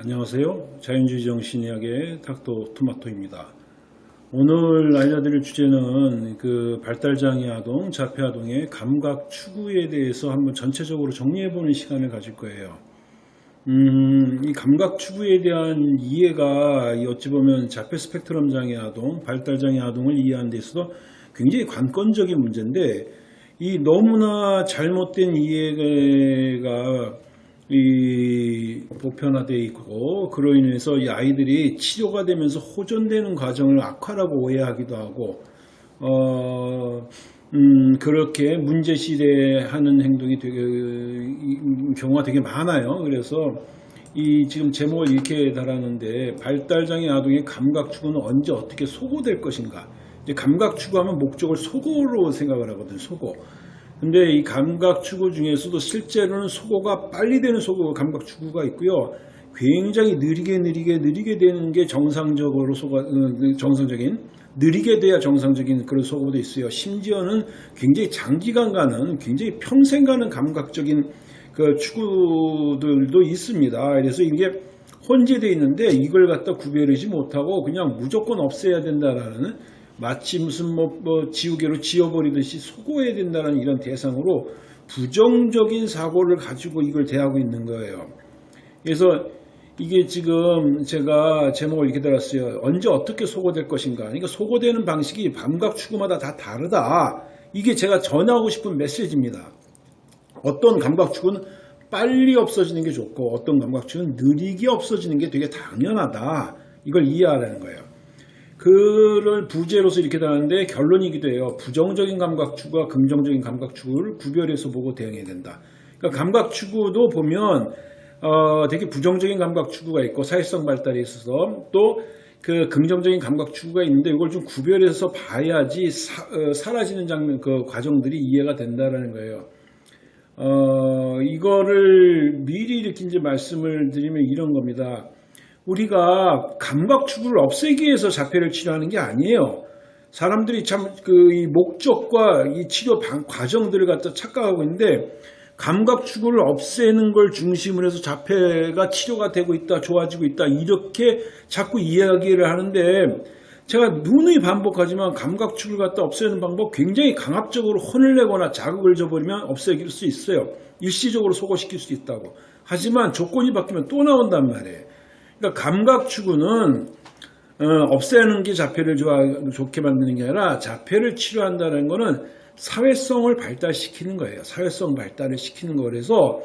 안녕하세요. 자연주의 정신의학의 닥터 토마토입니다. 오늘 알려드릴 주제는 그 발달장애 아동, 자폐 아동의 감각 추구에 대해서 한번 전체적으로 정리해보는 시간을 가질 거예요. 음, 이 감각 추구에 대한 이해가 이 어찌 보면 자폐 스펙트럼 장애 아동, 발달장애 아동을 이해하는 데 있어서 굉장히 관건적인 문제인데 이 너무나 잘못된 이해가 이 보편화되어 있고 그로 인해서 이 아이들이 치료가 되면서 호전되는 과정을 악화라고 오해하기도 하고 어, 음, 그렇게 문제시대 하는 행동이 되게 이, 경우가 되게 많아요. 그래서 이 지금 제목을 이렇게 달았는데 발달장애 아동의 감각 추구는 언제 어떻게 소고될 것인가? 감각 추구하면 목적을 소고로 생각을 하거든. 소고. 근데 이 감각 추구 중에서도 실제로는 소고가 빨리 되는 소고 감각 추구가 있고요. 굉장히 느리게 느리게 느리게 되는 게 정상적으로 소가 어, 정상적인 느리게 돼야 정상적인 그런 소고도 있어요. 심지어는 굉장히 장기간 가는 굉장히 평생 가는 감각적인 그 추구들도 있습니다. 그래서 이게 혼재되어 있는데 이걸 갖다 구별하지 못하고 그냥 무조건 없애야 된다라는 마치 무슨 뭐, 뭐 지우개로 지워버리듯이 소고해야 된다는 이런 대상으로 부정적인 사고를 가지고 이걸 대하고 있는 거예요. 그래서 이게 지금 제가 제목을 이렇게 달았어요. 언제 어떻게 소고될 것인가. 그러니까 소고되는 방식이 감각 추구마다 다 다르다. 이게 제가 전하고 싶은 메시지입니다. 어떤 감각 추구는 빨리 없어지는 게 좋고 어떤 감각 추구는 느리게 없어지는 게 되게 당연하다. 이걸 이해하라는 거예요. 그를 부재로서 이렇게 다는데 결론이기도 해요. 부정적인 감각 추구와 긍정적인 감각 추구를 구별해서 보고 대응해야 된다. 그러니까 감각 추구도 보면 어, 되게 부정적인 감각 추구가 있고 사회성 발달에 있어서 또 그 긍정적인 감각 추구가 있는데 이걸 좀 구별해서 봐야지 사, 어, 사라지는 장면 그 과정들이 이해가 된다라는 거예요. 어, 이거를 미리 이렇게 이제 말씀을 드리면 이런 겁니다. 우리가 감각 추구를 없애기 위해서 자폐를 치료하는 게 아니에요. 사람들이 참 그 이 목적과 이 치료 방, 과정들을 갖다 착각하고 있는데 감각 추구를 없애는 걸 중심으로 해서 자폐가 치료가 되고 있다, 좋아지고 있다 이렇게 자꾸 이야기를 하는데 제가 누누이 반복하지만 감각 추구를 갖다 없애는 방법 굉장히 강압적으로 혼을 내거나 자극을 줘버리면 없애길 수 있어요. 일시적으로 소거시킬 수 있다고. 하지만 조건이 바뀌면 또 나온단 말이에요. 그러니까 감각 추구는 어, 없애는 게 자폐를 좋아, 좋게 만드는 게 아니라 자폐를 치료한다는 것은 사회성을 발달시키는 거예요. 사회성 발달을 시키는 거 그래서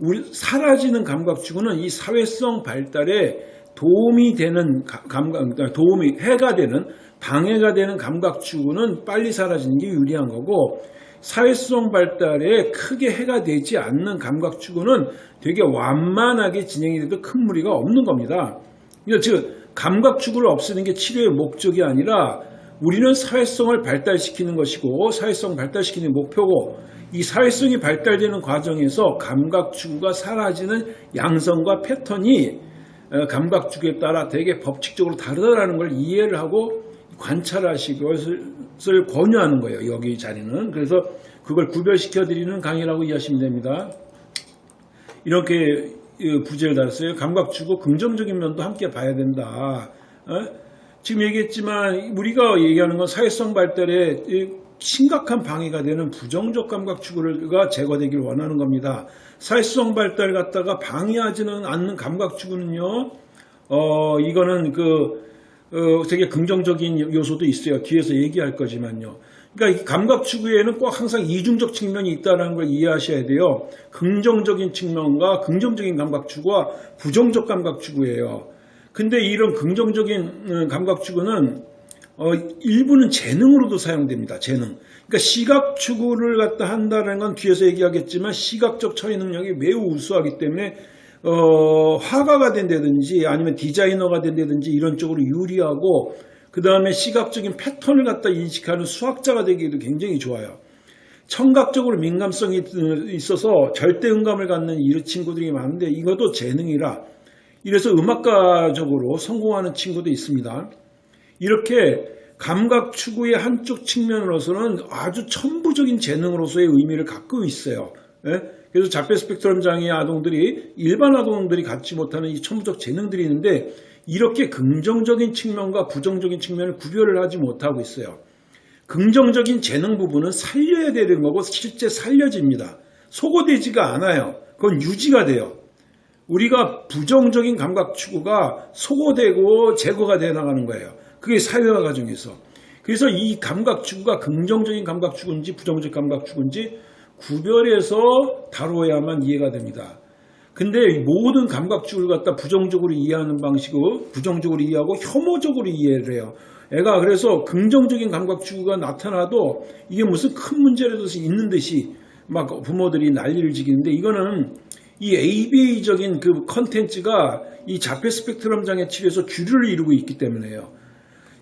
우리 사라지는 감각 추구는 이 사회성 발달에 도움이 되는 감각, 그러니까 도움이 해가 되는 방해가 되는 감각 추구는 빨리 사라지는 게 유리한 거고 사회성 발달에 크게 해가 되지 않는 감각 추구는 되게 완만하게 진행이 돼도 큰 무리가 없는 겁니다. 즉 감각 추구를 없애는 게 치료의 목적이 아니라 우리는 사회성을 발달시키는 것이고 사회성 발달시키는 목표고 이 사회성이 발달되는 과정에서 감각 추구가 사라지는 양성과 패턴이 어, 감각 추구에 따라 되게 법칙적으로 다르다는 걸 이해를 하고 관찰하시기 것을 권유하는 거예요. 여기 자리는. 그래서 그걸 구별시켜 드리는 강의라고 이해하시면 됩니다. 이렇게 부제를 달았어요. 감각 주고 긍정적인 면도 함께 봐야 된다. 어? 지금 얘기했지만 우리가 얘기하는 건 사회성 발달에 심각한 방해가 되는 부정적 감각 추구가 제거되기를 원하는 겁니다. 사회성 발달 갖다가 방해하지는 않는 감각 추구는요. 어 이거는 그 어, 되게 긍정적인 요소도 있어요. 뒤에서 얘기할 거지만요. 그러니까 감각 추구에는 꼭 항상 이중적 측면이 있다는 걸 이해하셔야 돼요. 긍정적인 측면과 긍정적인 감각 추구와 부정적 감각 추구예요. 근데 이런 긍정적인 음, 감각 추구는 어, 일부는 재능으로도 사용됩니다. 재능. 그러니까 시각 추구를 갖다 한다는 건 뒤에서 얘기하겠지만 시각적 처리 능력이 매우 우수하기 때문에 어, 화가가 된다든지 아니면 디자이너가 된다든지 이런 쪽으로 유리하고 그 다음에 시각적인 패턴을 갖다 인식하는 수학자가 되기도 굉장히 좋아요. 청각적으로 민감성이 있어서 절대 음감을 갖는 이 친구들이 많은데 이것도 재능이라 이래서 음악가적으로 성공하는 친구도 있습니다. 이렇게 감각 추구의 한쪽 측면으로서는 아주 천부적인 재능으로서의 의미를 갖고 있어요. 예? 그래서 자폐 스펙트럼 장애 아동들이 일반 아동들이 갖지 못하는 이 천부적 재능들이 있는데 이렇게 긍정적인 측면과 부정적인 측면을 구별을 하지 못하고 있어요. 긍정적인 재능 부분은 살려야 되는 거고 실제 살려집니다. 소거되지가 않아요. 그건 유지가 돼요. 우리가 부정적인 감각 추구가 소거되고 제거가 돼 나가는 거예요. 그게 사회화 과정에서. 그래서 이 감각 추구가 긍정적인 감각 추구인지 부정적 감각 추구인지 구별해서 다루어야만 이해가 됩니다. 근데 모든 감각 추구를 갖다 부정적으로 이해하는 방식으로 부정적으로 이해하고 혐오적으로 이해를 해요. 애가 그래서 긍정적인 감각 추구가 나타나도 이게 무슨 큰 문제라도 있는 듯이 막 부모들이 난리를 지기는데 이거는 이 ABA적인 그 컨텐츠가 이 자폐 스펙트럼 장애 치료에서 주류를 이루고 있기 때문에요.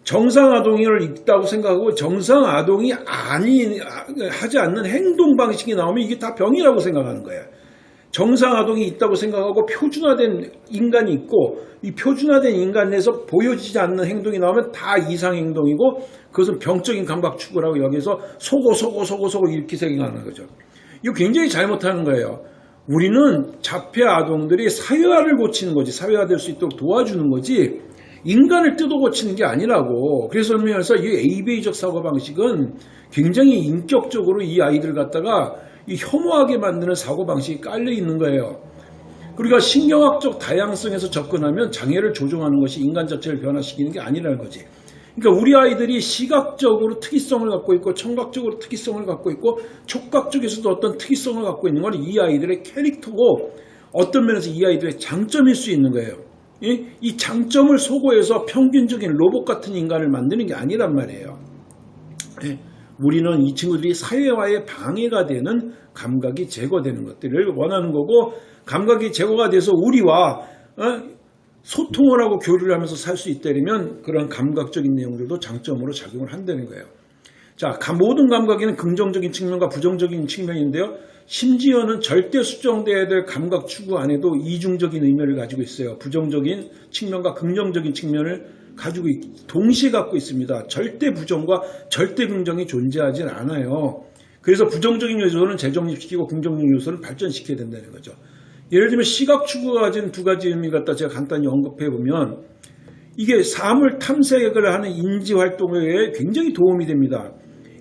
정상 아동을 있다고 생각하고 정상 아동이 아니 하지 않는 행동 방식이 나오면 이게 다 병이라고 생각하는 거예요. 정상 아동이 있다고 생각하고 표준화된 인간이 있고 이 표준화된 인간 내에서 보여지지 않는 행동이 나오면 다 이상 행동이고 그것은 병적인 감각 추구라고 여기서 속고 속고 속고 속고 이렇게 생각하는 거죠. 이거 굉장히 잘못하는 거예요. 우리는 자폐 아동들이 사회화를 고치는 거지 사회화될 수 있도록 도와주는 거지 인간을 뜯어 고치는 게 아니라고. 그래서 의미에서 이 ABA적 사고방식은 굉장히 인격적으로 이 아이들 갖다가 이 혐오하게 만드는 사고방식이 깔려 있는 거예요. 우리가 신경학적 다양성에서 접근하면 장애를 조종하는 것이 인간 자체를 변화시키는 게 아니라는 거지. 그러니까 우리 아이들이 시각적으로 특이성을 갖고 있고 청각적으로 특이성을 갖고 있고 촉각적에서도 어떤 특이성을 갖고 있는 건 이 아이들의 캐릭터고 어떤 면에서 이 아이들의 장점일 수 있는 거예요. 이 장점을 소고해서 평균적인 로봇 같은 인간을 만드는 게 아니란 말이에요. 예, 우리는 이 친구들이 사회화에 방해가 되는 감각이 제거되는 것들을 원하는 거고 감각이 제거가 돼서 우리와 어, 소통을 하고 교류를 하면서 살 수 있다면 그런 감각적인 내용들도 장점으로 작용을 한다는 거예요. 자, 모든 감각에는 긍정적인 측면과 부정적인 측면인데요. 심지어는 절대 수정돼야 될 감각 추구 안에도 이중적인 의미를 가지고 있어요. 부정적인 측면과 긍정적인 측면을 가지고 동시에 갖고 있습니다. 절대 부정과 절대 긍정이 존재하진 않아요. 그래서 부정적인 요소는 재정립시키고 긍정적인 요소를 발전시켜야 된다는 거죠. 예를 들면 시각 추구가 가진 두 가지 의미 갖다 제가 간단히 언급해 보면 이게 사물 탐색을 하는 인지 활동에 굉장히 도움이 됩니다.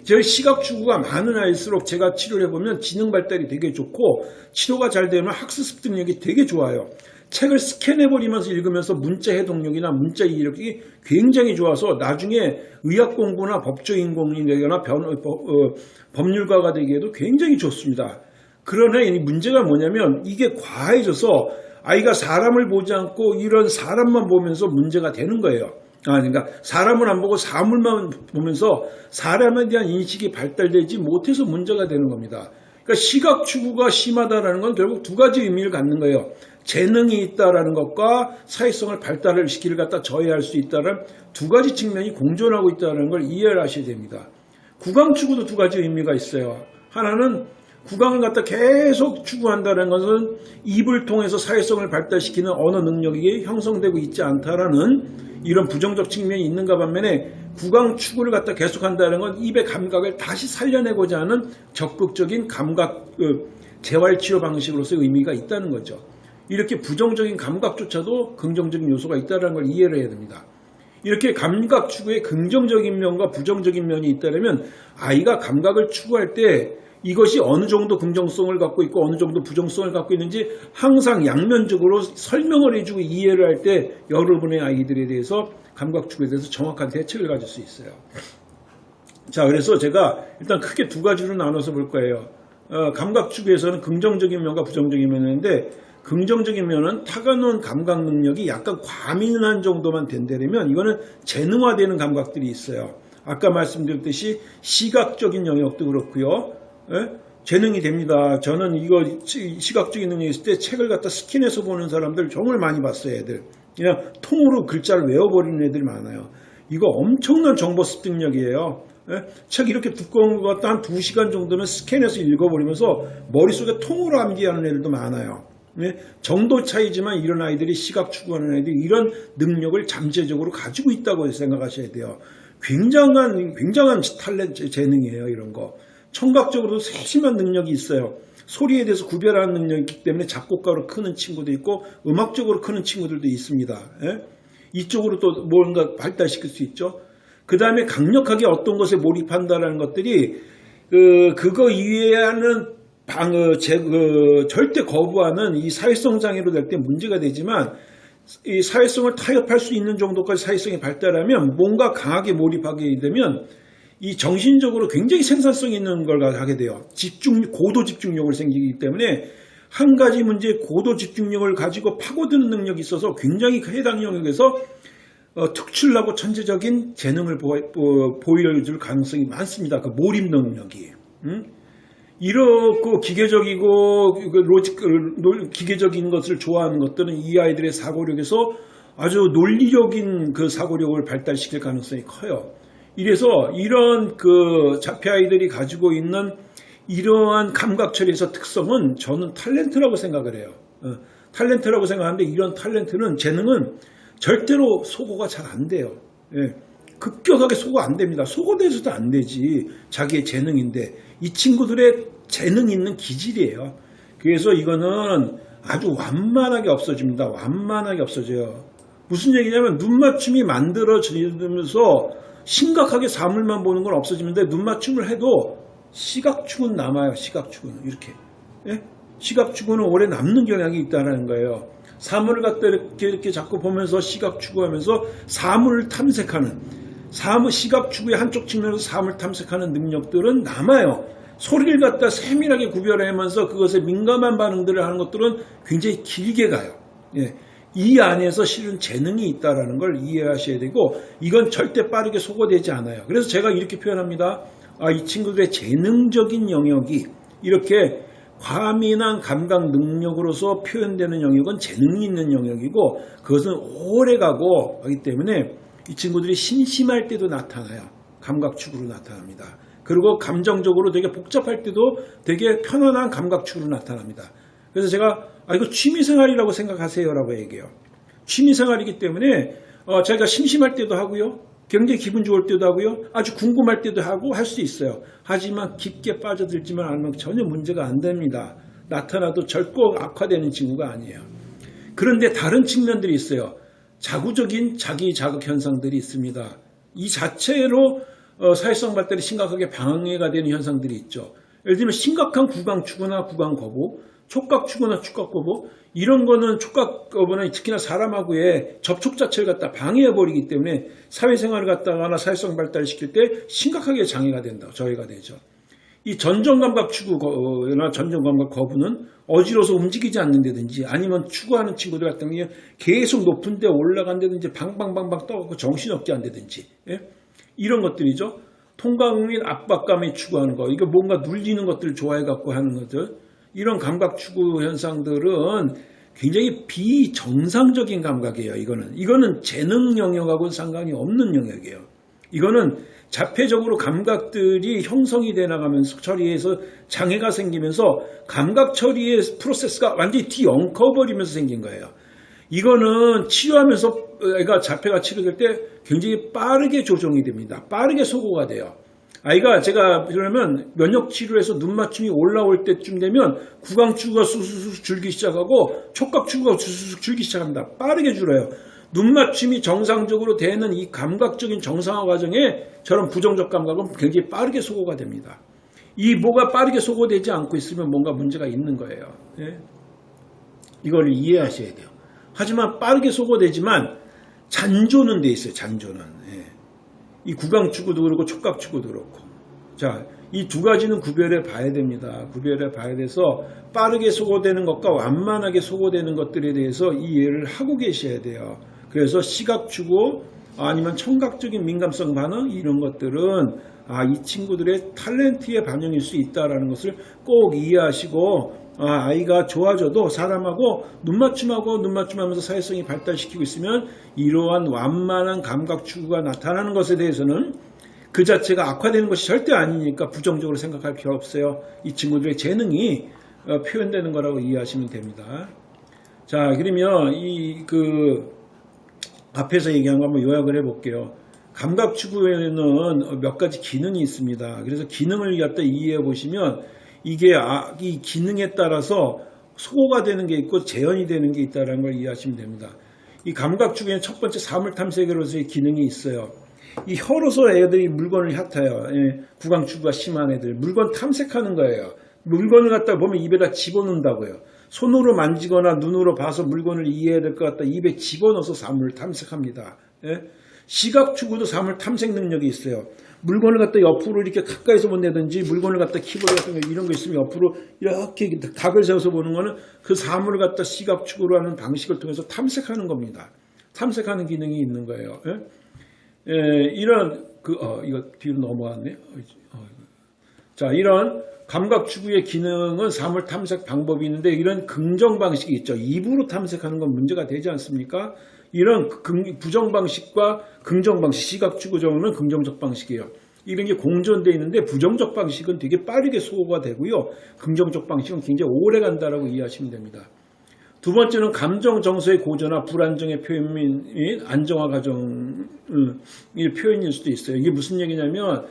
저희 시각 추구가 많은 아이일수록 제가 치료를 해보면 지능 발달이 되게 좋고 치료가 잘 되면 학습 습득력이 되게 좋아요. 책을 스캔해버리면서 읽으면서 문자 해독력이나 문자 이력이 굉장히 좋아서 나중에 의학 공부나 법조인 공인이 되거나 변, 어, 어, 법률가가 되기에도 굉장히 좋습니다. 그러나 이 문제가 뭐냐면 이게 과해져서 아이가 사람을 보지 않고 이런 사람만 보면서 문제가 되는 거예요. 아, 그러니까 사람을 안 보고 사물만 보면서 사람에 대한 인식이 발달되지 못해서 문제가 되는 겁니다. 그러니까 시각 추구가 심하다는 건 결국 두 가지 의미를 갖는 거예요. 재능이 있다라는 것과 사회성을 발달을 시키를 갖다 저해할 수 있다는 두 가지 측면이 공존하고 있다는 걸 이해를 하셔야 됩니다. 구강 추구도 두 가지 의미가 있어요. 하나는 구강을 갖다 계속 추구한다는 것은 입을 통해서 사회성을 발달시키는 언어 능력이 형성되고 있지 않다라는 이런 부정적 측면이 있는가 반면에 구강 추구를 갖다 계속한다는 건 입의 감각을 다시 살려내고자 하는 적극적인 감각 그 재활치료 방식으로서 의미가 있다는 거죠. 이렇게 부정적인 감각조차도 긍정적인 요소가 있다는 걸 이해를 해야 됩니다. 이렇게 감각 추구에 긍정적인 면과 부정적인 면이 있다면 아이가 감각을 추구할 때 이것이 어느 정도 긍정성을 갖고 있고 어느 정도 부정성을 갖고 있는지 항상 양면적으로 설명을 해주고 이해를 할 때 여러분의 아이들에 대해서 감각축에 대해서 정확한 대책을 가질 수 있어요. 자 그래서 제가 일단 크게 두 가지로 나눠서 볼 거예요. 어, 감각축에서는 긍정적인 면과 부정적인 있는데 긍정적인 면은 타가놓은 감각 능력이 약간 과민한 정도만 된다면 이거는 재능화되는 감각들이 있어요. 아까 말씀드렸듯이 시각적인 영역도 그렇고요. 예? 재능이 됩니다. 저는 이거 시각적인 능력이 있을 때 책을 갖다 스킨해서 보는 사람들 정말 많이 봤어요. 애들. 그냥 통으로 글자를 외워버리는 애들이 많아요. 이거 엄청난 정보 습득력이에요. 예? 책 이렇게 두꺼운 거 갖다 한 2시간 정도는 스캔해서 읽어버리면서 머릿속에 통으로 암기하는 애들도 많아요. 예? 정도 차이지만 이런 아이들이 시각 추구하는 아이들이 이런 능력을 잠재적으로 가지고 있다고 생각하셔야 돼요. 굉장한 굉장한 탤런트 재능이에요 이런 거. 청각적으로도 세심한 능력이 있어요. 소리에 대해서 구별하는 능력이 있기 때문에 작곡가로 크는 친구도 있고 음악적으로 크는 친구들도 있습니다. 예? 이쪽으로 또 뭔가 발달시킬 수 있죠. 그 다음에 강력하게 어떤 것에 몰입한다라는 것들이 그 그거 이외에는 방, 어, 제, 그, 절대 거부하는 이 사회성 장애로 될 때 문제가 되지만 이 사회성을 타협할 수 있는 정도까지 사회성이 발달하면 뭔가 강하게 몰입하게 되면 이 정신적으로 굉장히 생산성 있는 걸 하게 돼요. 집중, 고도 집중력을 생기기 때문에 한 가지 문제에 고도 집중력을 가지고 파고드는 능력이 있어서 굉장히 해당 영역에서 어, 특출나고 천재적인 재능을 보, 어, 보여줄 가능성이 많습니다. 그 몰입 능력이. 음? 이렇고 기계적이고 그 로직 그 기계적인 것을 좋아하는 것들은 이 아이들의 사고력에서 아주 논리적인 그 사고력을 발달시킬 가능성이 커요. 이래서 이런 그 자폐 아이들이 가지고 있는 이러한 감각 처리에서 특성은 저는 탤런트라고 생각을 해요. 어, 탤런트라고 생각하는데 이런 탤런트는 재능은 절대로 소거가 잘 안 돼요. 예. 급격하게 소거 안 됩니다. 소거돼서도 안 되지. 자기의 재능인데 이 친구들의 재능 있는 기질이에요. 그래서 이거는 아주 완만하게 없어집니다. 완만하게 없어져요. 무슨 얘기냐면 눈 맞춤이 만들어지면서 심각하게 사물만 보는 건 없어지는데 눈 맞춤을 해도 시각축은 남아요. 시각축은 이렇게 예? 시각축은 오래 남는 경향이 있다는 거예요. 사물을 갖다 이렇게, 이렇게 자꾸 보면서 시각 추구하면서 사물을 탐색하는 사물 시각 추구의 한쪽 측면에서 사물 탐색하는 능력들은 남아요. 소리를 갖다 세밀하게 구별하면서 그것에 민감한 반응들을 하는 것들은 굉장히 길게 가요. 예. 이 안에서 실은 재능이 있다는 걸 이해하셔야 되고 이건 절대 빠르게 소거되지 않아요. 그래서 제가 이렇게 표현합니다. 아, 이 친구들의 재능적인 영역이 이렇게 과민한 감각 능력으로서 표현되는 영역은 재능이 있는 영역이고 그것은 오래가고 하기 때문에 이 친구들이 심심할 때도 나타나요. 감각축으로 나타납니다. 그리고 감정적으로 되게 복잡할 때도 되게 편안한 감각축으로 나타납니다. 그래서 제가 아 이거 취미생활이라고 생각하세요라고 얘기해요. 취미생활이기 때문에 어, 제가 심심할 때도 하고요. 굉장히 기분 좋을 때도 하고요. 아주 궁금할 때도 하고 할 수 있어요. 하지만 깊게 빠져들지만 않으면 전혀 문제가 안 됩니다. 나타나도 절고 악화되는 친구가 아니에요. 그런데 다른 측면들이 있어요. 자구적인 자기 자극 현상들이 있습니다. 이 자체로 어, 사회성 발달이 심각하게 방해가 되는 현상들이 있죠. 예를 들면 심각한 구강 추구나 구강 거부, 촉각 추구나 촉각 거부 이런 거는 촉각 거부는 특히나 사람하고의 접촉 자체를 갖다 방해해 버리기 때문에 사회생활을 갖다가나 사회성 발달을 시킬 때 심각하게 장애가 된다. 저해가 되죠. 이 전정감각 추구나 전정감각 거부는 어지러워서 움직이지 않는다든지 아니면 추구하는 친구들 같은 경우에 계속 높은 데 올라간다든지 방방방방 떠갖고 정신없게 한다든지 예? 이런 것들이죠. 통감 및 압박감에 추구하는 거 이거 뭔가 눌리는 것들을 좋아해갖고 하는 것들 이런 감각 추구 현상들은 굉장히 비정상적인 감각이에요. 이거는 이거는 재능 영역하고는 상관이 없는 영역이에요. 이거는 자폐적으로 감각들이 형성이 돼 나가면서 처리해서 장애가 생기면서 감각 처리의 프로세스가 완전히 뒤엉켜버리면서 생긴 거예요. 이거는 치료하면서 애가 자폐가 치료될 때 굉장히 빠르게 조정이 됩니다. 빠르게 소거가 돼요. 아이가 제가 그러면 면역 치료에서 눈 맞춤이 올라올 때쯤 되면 구강 추구가 수수수 줄기 시작하고 촉각 추구가 수수수 줄기 시작합니다. 빠르게 줄어요. 눈 맞춤이 정상적으로 되는 이 감각적인 정상화 과정에 저런 부정적 감각은 굉장히 빠르게 소거가 됩니다. 이 뭐가 빠르게 소거되지 않고 있으면 뭔가 문제가 있는 거예요. 예? 이걸 이해하셔야 돼요. 하지만 빠르게 소거되지만 잔조는 돼 있어요. 잔조는. 예. 이 구강 추구도 그렇고 촉각 추구도 그렇고. 자, 이 두 가지는 구별해 봐야 됩니다. 구별해 봐야 돼서 빠르게 소거되는 것과 완만하게 소거되는 것들에 대해서 이해를 하고 계셔야 돼요. 그래서 시각 추구 아니면 청각적인 민감성 반응 이런 것들은 아, 이 친구들의 탤런트의 반영일 수 있다는 것을 꼭 이해하시고 아, 아이가 좋아져도 사람하고 눈맞춤하고 눈맞춤하면서 사회성이 발달시키고 있으면 이러한 완만한 감각 추구가 나타나는 것에 대해서는 그 자체가 악화되는 것이 절대 아니니까 부정적으로 생각할 필요 없어요. 이 친구들의 재능이 어, 표현되는 거라고 이해하시면 됩니다. 자, 그러면 이 그 앞에서 얘기한 거 한번 요약을 해볼게요. 감각 추구에는 몇 가지 기능이 있습니다. 그래서 기능을 갖다 이해해 보시면 이게 아, 이 기능에 따라서 소거가 되는 게 있고 재현이 되는 게 있다는 걸 이해하시면 됩니다. 이 감각축에는 첫 번째 사물 탐색으로서의 기능이 있어요. 이 혀로서 애들이 물건을 핥아요. 예, 구강추구가 심한 애들. 물건 탐색하는 거예요. 물건을 갖다 보면 입에다 집어넣는다고요. 손으로 만지거나 눈으로 봐서 물건을 이해해야 될 것 같다. 입에 집어넣어서 사물을 탐색합니다. 예? 시각 추구도 사물 탐색 능력이 있어요. 물건을 갖다 옆으로 이렇게 가까이서 본다든지 물건을 갖다 키보드 같은 거 이런 거 있으면 옆으로 이렇게 각을 세워서 보는 거는 그 사물을 갖다 시각추구로 하는 방식을 통해서 탐색하는 겁니다. 탐색하는 기능이 있는 거예요. 예? 예, 이런 그 어, 이거 뒤로 넘어왔네. 어, 자, 이런 감각 추구의 기능은 사물 탐색 방법이 있는데 이런 긍정 방식이 있죠. 입으로 탐색하는 건 문제가 되지 않습니까? 이런 긍- 부정 방식과 긍정 방식, 시각 추구적으로는 긍정적 방식이에요. 이런 게 공존되어 있는데 부정적 방식은 되게 빠르게 소거가 되고요. 긍정적 방식은 굉장히 오래 간다라고 이해하시면 됩니다. 두 번째는 감정 정서의 고조나 불안정의 표현 및 안정화 과정의 표현일 수도 있어요. 이게 무슨 얘기냐면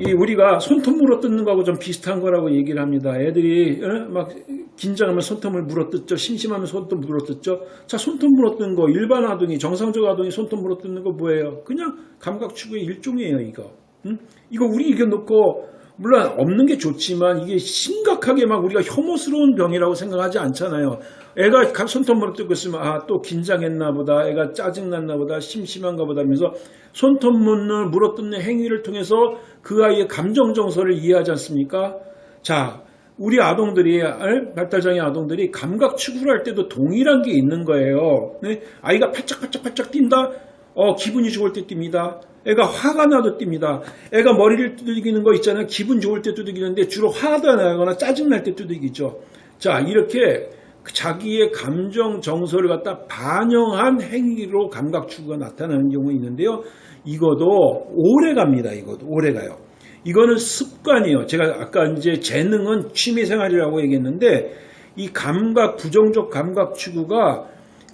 이 우리가 손톱 물어뜯는 거하고 좀 비슷한 거라고 얘기를 합니다. 애들이 어? 막 긴장하면 손톱을 물어뜯죠. 심심하면 손톱 물어뜯죠. 자, 손톱 물어뜯는 거 일반 아동이 정상적 아동이 손톱 물어뜯는 거 뭐예요? 그냥 감각 추구의 일종이에요, 이거. 응? 이거 우리 이겨 놓고 물론 없는 게 좋지만 이게 심각하게 막 우리가 혐오스러운 병이라고 생각하지 않잖아요. 애가 감- 손톱 물어뜯고 있으면 아 또 긴장했나 보다. 애가 짜증났나 보다. 심심한가 보다 하면서 손톱 문을 물어뜯는 행위를 통해서 그 아이의 감정 정서를 이해하지 않습니까? 자, 우리 아동들이 알? 발달장애 아동들이 감각 추구를 할 때도 동일한 게 있는 거예요. 네? 아이가 팔짝팔짝팔짝 뛴다. 어, 기분이 좋을 때 뜁니다. 애가 화가 나도 뜁니다. 애가 머리를 두들기는 거 있잖아요. 기분 좋을 때 두들기는데 주로 화가 나거나 짜증날 때 두들기죠. 자, 이렇게 자기의 감정 정서를 갖다 반영한 행위로 감각 추구가 나타나는 경우가 있는데요. 이것도 오래 갑니다. 이것도 오래 가요. 이거는 습관이에요. 제가 아까 이제 재능은 취미생활이라고 얘기했는데 이 감각 부정적 감각 추구가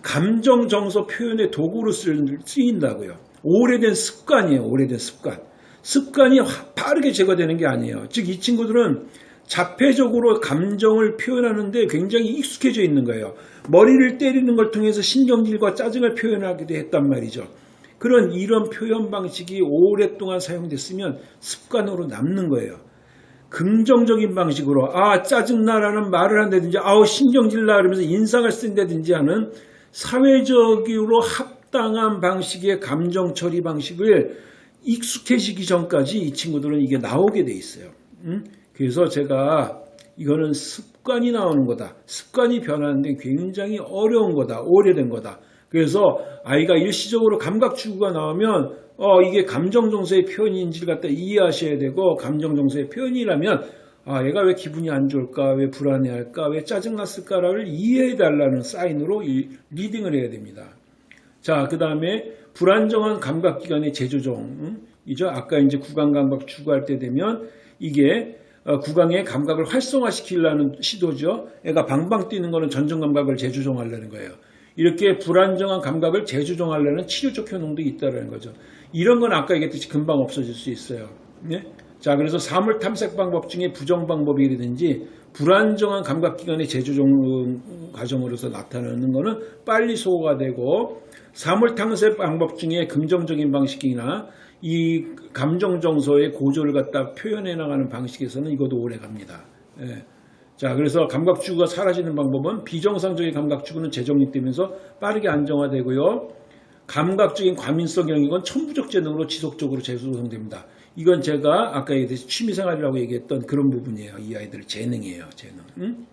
감정 정서 표현의 도구로 쓰- 쓰인다고요. 오래된 습관이에요. 오래된 습관. 습관이 화- 빠르게 제거되는 게 아니에요. 즉 이 친구들은 자폐적으로 감정을 표현하는데 굉장히 익숙해져 있는 거예요. 머리를 때리는 걸 통해서 신경질과 짜증을 표현하기도 했단 말이죠. 그런 이런 표현 방식이 오랫동안 사용됐으면 습관으로 남는 거예요. 긍정적인 방식으로 아 짜증나라는 말을 한다든지 아우 신경질나 그러면서 인상을 쓴다든지 하는 사회적으로 합 당한 방식의 감정 처리 방식을 익숙해지기 전까지 이 친구들은 이게 나오게 돼 있어요. 음? 그래서 제가 이거는 습관이 나오는 거다. 습관이 변하는데 굉장히 어려운 거다. 오래된 거다. 그래서 아이가 일시적으로 감각 추구가 나오면 어 이게 감정 정서의 표현인지를 갖다 이해하셔야 되고 감정 정서의 표현이라면 아 얘가 왜 기분이 안 좋을까 왜 불안해할까 왜 짜증났을까를 이해해 달라는 사인으로 이 리딩을 해야 됩니다. 자, 그 다음에 불안정한 감각기관의 재조정. 이죠. 아까 이제 구강 감각 추구할 때 되면 이게 어, 구강의 감각을 활성화시키려는 시도죠. 애가 방방 뛰는 거는 전정 감각을 재조정하려는 거예요. 이렇게 불안정한 감각을 재조정하려는 치료적 효능도 있다는 거죠. 이런 건 아까 얘기했듯이 금방 없어질 수 있어요. 네? 자, 그래서 사물 탐색 방법 중에 부정 방법이라든지 불안정한 감각기관의 재조정 과정으로서 나타나는 거는 빨리 소화가 되고 사물 탐색 방법 중에 긍정적인 방식이나 이 감정 정서의 고조를 갖다 표현해 나가는 방식에서는 이것도 오래 갑니다. 예. 자, 그래서 감각 추구가 사라지는 방법은 비정상적인 감각 추구는 재정립되면서 빠르게 안정화되고요. 감각적인 과민성 영역은 천부적 재능으로 지속적으로 재조성됩니다. 이건 제가 아까 얘기했듯이 취미생활이라고 얘기했던 그런 부분이에요. 이 아이들 재능이에요. 재능. 응?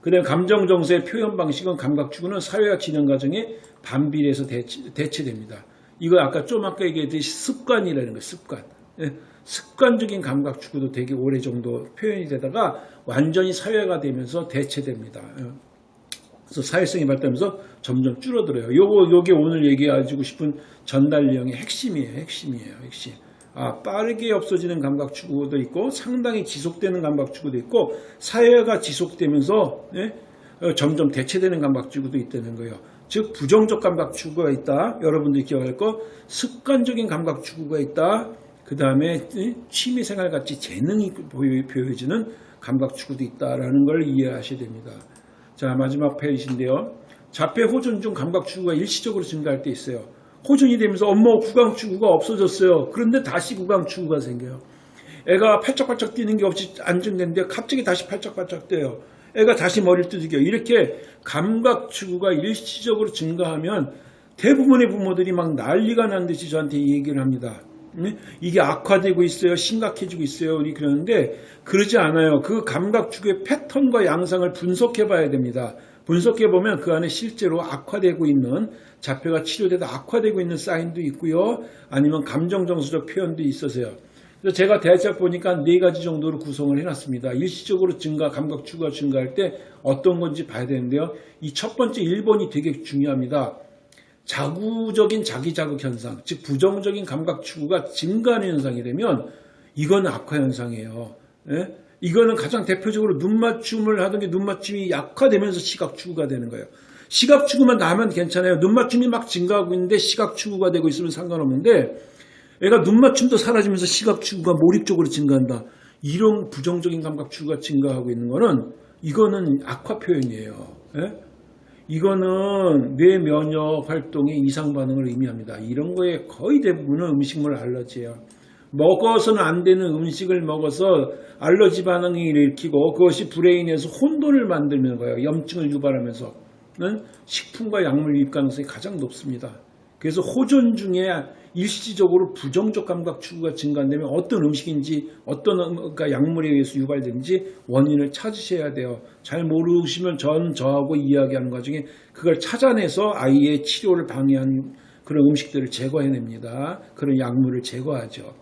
그 다음에 감정 정서의 표현 방식은 감각 추구는 사회화 진행 과정에 반비례해서 대체, 대체 됩니다. 이거 아까 좀 아까 얘기했듯이 습관이라는 거예요. 습관. 예, 습관적인 감각 추구도 되게 오래 정도 표현이 되다가 완전히 사회가 되면서 대체됩니다. 예. 그래서 사회성이 발달하면서 점점 줄어들어요. 요거 요게 오늘 얘기해주고 싶은 전달 내용의 핵심이에요. 핵심이에요. 핵심. 아, 빠르게 없어지는 감각 추구도 있고 상당히 지속되는 감각 추구도 있고 사회가 지속되면서 예? 어, 점점 대체되는 감각 추구도 있다는 거예요. 즉 부정적 감각 추구가 있다. 여러분들이 기억할 거 습관적인 감각 추구가 있다. 그 다음에 취미생활 같이 재능이 보여- 보여지는 감각 추구도 있다라는 걸 이해하셔야 됩니다. 자 마지막 페이지인데요. 자폐 호전 중 감각 추구가 일시적으로 증가할 때 있어요. 호전이 되면서 엄마 구강 추구가 없어졌어요. 그런데 다시 구강 추구가 생겨요. 애가 팔짝팔짝 뛰는 게 없이 안정된데 갑자기 다시 팔짝팔짝 뛰어요. 애가 다시 머리를 두들겨요. 이렇게 감각 추구가 일시적으로 증가하면 대부분의 부모들이 막 난리가 난 듯이 저한테 이 얘기를 합니다. 네? 이게 악화되고 있어요. 심각해지고 있어요. 우리 그러는데 그러지 않아요. 그 감각 추구의 패턴과 양상을 분석해 봐야 됩니다. 분석해 보면 그 안에 실제로 악화되고 있는 자폐가 치료되다 악화되고 있는 사인도 있고요. 아니면 감정 정서적 표현도 있어서요. 그래서 제가 대략 보니까 네 가지 정도로 구성을 해놨습니다. 일시적으로 증가, 감각 추구가 증가할 때 어떤 건지 봐야 되는데요. 이 첫 번째 1번이 되게 중요합니다. 자구적인 자기 자극 현상, 즉 부정적인 감각 추구가 증가하는 현상이 되면 이건 악화 현상이에요. 예? 이거는 가장 대표적으로 눈 맞춤을 하던 게 눈 맞춤이 약화되면서 시각 추구가 되는 거예요. 시각 추구만 나면 괜찮아요. 눈 맞춤이 막 증가하고 있는데 시각 추구가 되고 있으면 상관없는데 애가 눈 맞춤도 사라지면서 시각 추구가 몰입적으로 증가한다. 이런 부정적인 감각 추구가 증가하고 있는 거는 이거는 악화 표현이에요. 예? 이거는 뇌 면역 활동의 이상 반응을 의미합니다. 이런 거에 거의 대부분은 음식물 알러지예요. 먹어서는 안 되는 음식을 먹어서 알러지 반응이 일으키고 그것이 브레인에서 혼돈을 만들는 거예요. 염증을 유발하면서 는 식품과 약물 유입 가능성이 가장 높습니다. 그래서 호전 중에 일시적으로 부정적 감각 추구가 증가되면 어떤 음식인지 어떤 약물에 의해서 유발되는지 원인을 찾으셔야 돼요. 잘 모르시면 전 저하고 이야기하는 과정에 그걸 찾아내서 아이의 치료를 방해한 그런 음식들을 제거해냅니다. 그런 약물을 제거하죠.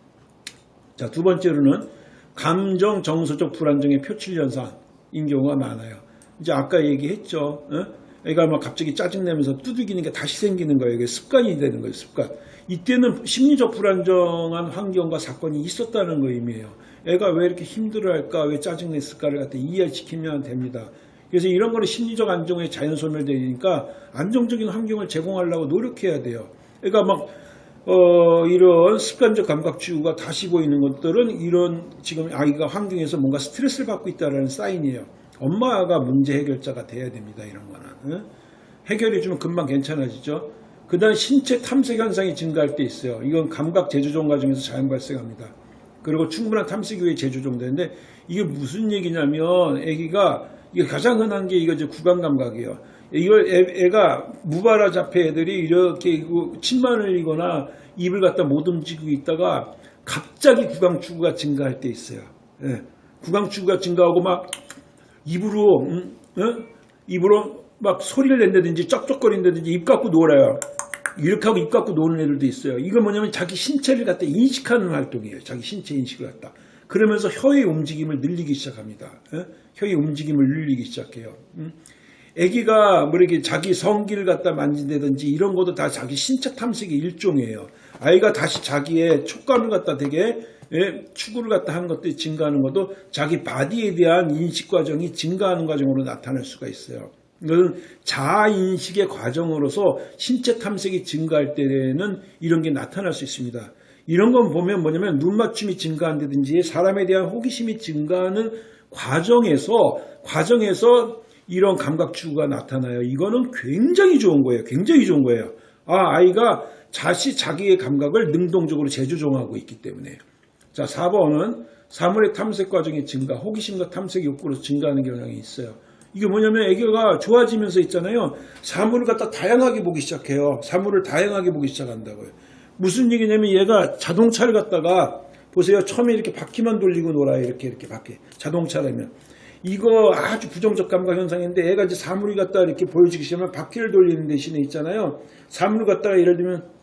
자, 두 번째로는 감정 정서적 불안정의 표출 현상인 경우가 많아요. 이제 아까 얘기했죠. 어? 애가 막 갑자기 짜증내면서 두들기는 게 다시 생기는 거예요. 이게 습관이 되는 거예요. 습관. 이때는 심리적 불안정한 환경과 사건이 있었다는 거 의미해요. 애가 왜 이렇게 힘들어할까, 왜 짜증냈을까를 갖다 이해시키면 됩니다. 그래서 이런 거는 심리적 안정에 자연 소멸되니까 안정적인 환경을 제공하려고 노력해야 돼요. 애가 막 어, 이런 습관적 감각 추구가 다시 보이는 것들은 이런 지금 아이가 환경에서 뭔가 스트레스를 받고 있다는 사인이에요. 엄마가 문제 해결자가 돼야 됩니다. 이런 거는. 응? 해결해 주면 금방 괜찮아지죠. 그 다음 신체 탐색 현상이 증가할 때 있어요. 이건 감각 재조정 과정에서 자연 발생합니다. 그리고 충분한 탐색 후에 재조정되는데 이게 무슨 얘기냐면 아기가 이게 가장 흔한 게 이거 이제 구강 감각이에요. 이걸 애, 애가 무발화 자폐 애들이 이렇게 이거 침만 흘리거나 입을 갖다 못 움직이고 있다가 갑자기 구강 추구가 증가할 때 있어요. 예. 구강 추구가 증가하고 막 입으로 음, 어? 입으로 막 소리를 낸다든지 쩍쩍거린다든지 입 갖고 놀아요. 이렇게 하고 입 갖고 노는 애들도 있어요. 이건 뭐냐면 자기 신체를 갖다 인식하는 활동이에요. 자기 신체 인식을 갖다. 그러면서 혀의 움직임을 늘리기 시작합니다. 예? 혀의 움직임을 늘리기 시작해요. 음? 아기가 뭐 이렇게 자기 성기를 갖다 만진다든지 이런 것도 다 자기 신체 탐색의 일종이에요. 아이가 다시 자기의 촉감을 갖다 되게 예, 추구를 갖다 하는 것들이 증가하는 것도 자기 바디에 대한 인식 과정이 증가하는 과정으로 나타날 수가 있어요. 이것은 자아 인식의 과정으로서 신체 탐색이 증가할 때는 이런 게 나타날 수 있습니다. 이런 건 보면 뭐냐면 눈 맞춤이 증가한다든지 사람에 대한 호기심이 증가하는 과정에서 과정에서 이런 감각 추구가 나타나요. 이거는 굉장히 좋은 거예요. 굉장히 좋은 거예요. 아, 아이가 자시 자기의 감각을 능동적으로 재조정하고 있기 때문에. 자, 4번은 사물의 탐색 과정의 증가, 호기심과 탐색 욕구로 증가하는 경향이 있어요. 이게 뭐냐면 애교가 좋아지면서 있잖아요. 사물을 갖다 다양하게 보기 시작해요. 사물을 다양하게 보기 시작한다고요. 무슨 얘기냐면 얘가 자동차를 갖다가 보세요. 처음에 이렇게 바퀴만 돌리고 놀아요. 이렇게 이렇게 바퀴. 자동차라면. 이거 아주 부정적 감각 현상인데 애가 이제 사물이 갖다 이렇게 보여지기 시작하면 바퀴를 돌리는 대신에 있잖아요. 사물을 갖다가 예를 들면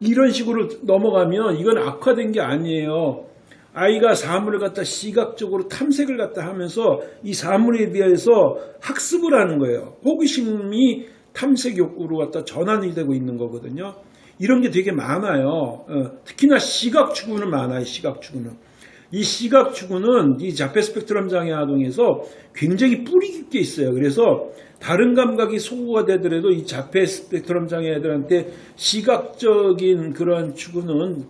이런 식으로 넘어가면 이건 악화된 게 아니에요. 아이가 사물을 갖다 시각적으로 탐색을 갖다 하면서 이 사물에 대해서 학습을 하는 거예요. 호기심이 탐색 욕구로 갖다 전환이 되고 있는 거거든요. 이런 게 되게 많아요. 어, 특히나 시각 추구는 많아요. 시각 추구는. 이 시각 추구는 이 자폐 스펙트럼 장애 아동에서 굉장히 뿌리 깊게 있어요. 그래서 다른 감각이 소구가 되더라도 이 자폐 스펙트럼 장애 애들한테 시각적인 그런 추구는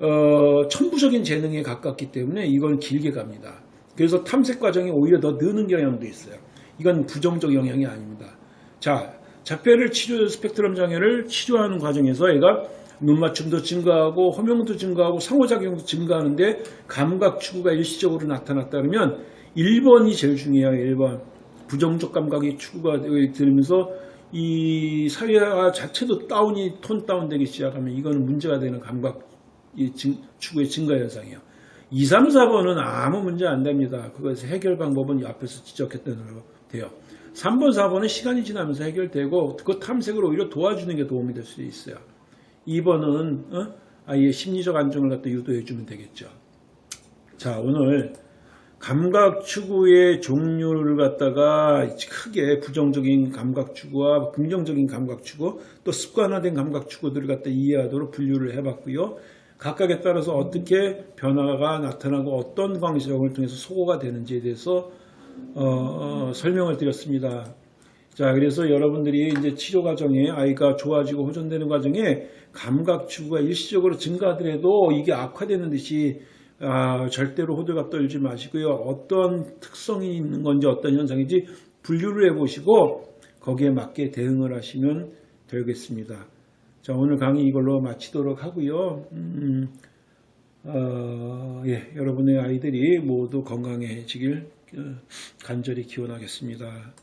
어, 천부적인 재능에 가깝기 때문에 이건 길게 갑니다. 그래서 탐색 과정이 오히려 더 느는 경향도 있어요. 이건 부정적 영향이 아닙니다. 자, 자폐를 치료 스펙트럼 장애를 치료하는 과정에서 얘가 눈 맞춤도 증가하고 허명도 증가하고 상호작용도 증가하는데 감각 추구가 일시적으로 나타났다 그러면 1번이 제일 중요해요. 1번. 부정적 감각이 추구가 되면서 이 사회화 자체도 다운이 톤 다운되기 시작하면 이거는 문제가 되는 감각 추구의 증가 현상이에요. 2, 3, 4번은 아무 문제 안 됩니다. 그것의 해결 방법은 앞에서 지적했던 대로 돼요. 3번, 4번은 시간이 지나면서 해결되고 그 탐색을 오히려 도와주는 게 도움이 될 수 있어요. 2번은 어? 아이의 심리적 안정을 갖다 유도해 주면 되겠죠. 자, 오늘 감각 추구의 종류를 갖다가 크게 부정적인 감각 추구와 긍정적인 감각 추구, 또 습관화된 감각 추구들을 갖다 이해하도록 분류를 해봤고요. 각각에 따라서 어떻게 변화가 나타나고 어떤 방식을 통해서 소거가 되는지에 대해서 어, 어, 설명을 드렸습니다. 자, 그래서 여러분들이 이제 치료 과정에 아이가 좋아지고 호전되는 과정에 감각 추구가 일시적으로 증가하더라도 이게 악화되는 듯이 아, 절대로 호들갑 떨지 마시고요. 어떤 특성이 있는 건지 어떤 현상인지 분류를 해보시고 거기에 맞게 대응을 하시면 되겠습니다. 자, 오늘 강의 이걸로 마치도록 하고요. 음, 어, 예, 여러분의 아이들이 모두 건강해지길 어, 간절히 기원하겠습니다.